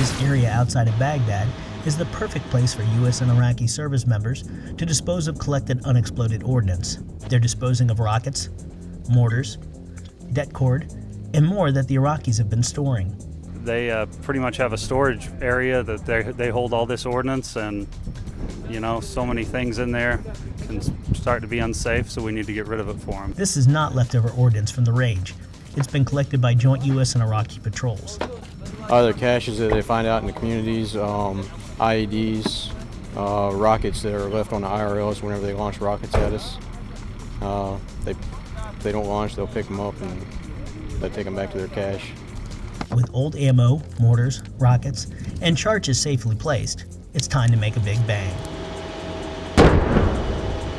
This area outside of Baghdad is the perfect place for U.S. and Iraqi service members to dispose of collected unexploded ordnance. They're disposing of rockets, mortars, det cord, and more that the Iraqis have been storing. They uh, pretty much have a storage area that they, they hold all this ordnance and you know so many things in there can start to be unsafe so we need to get rid of it for them. This is not leftover ordnance from the rage. It's been collected by joint U.S. and Iraqi patrols. Other caches that they find out in the communities, um, IEDs, uh, rockets that are left on the IRLs whenever they launch rockets at us. Uh, they, if they don't launch, they'll pick them up and they take them back to their cache. With old ammo, mortars, rockets, and charges safely placed, it's time to make a big bang.